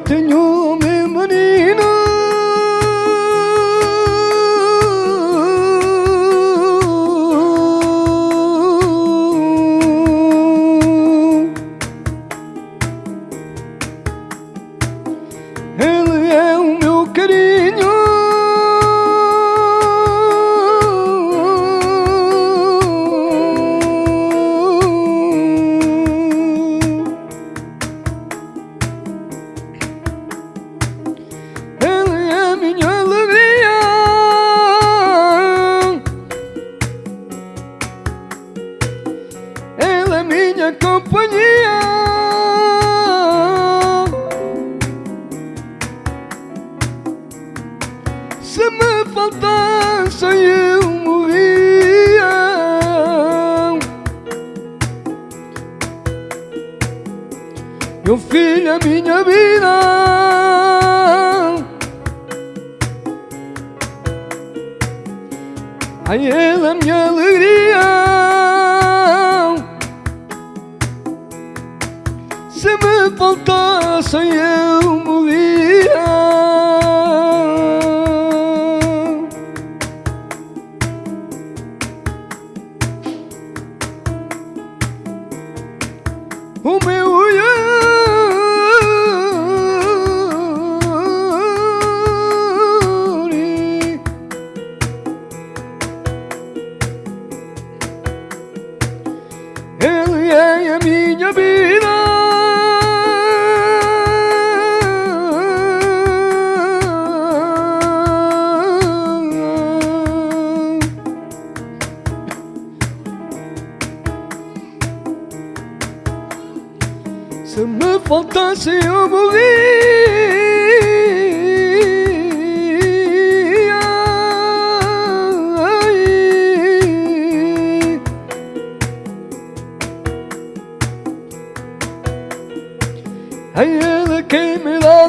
tenho meu menino Ele é o meu carinho Se me faltasse eu morria. Meu filho é minha vida. Ai, ele é minha alegria. Se me faltasse eu O meu Se me faltasse eu morria Ai. Ai, ele quem me dá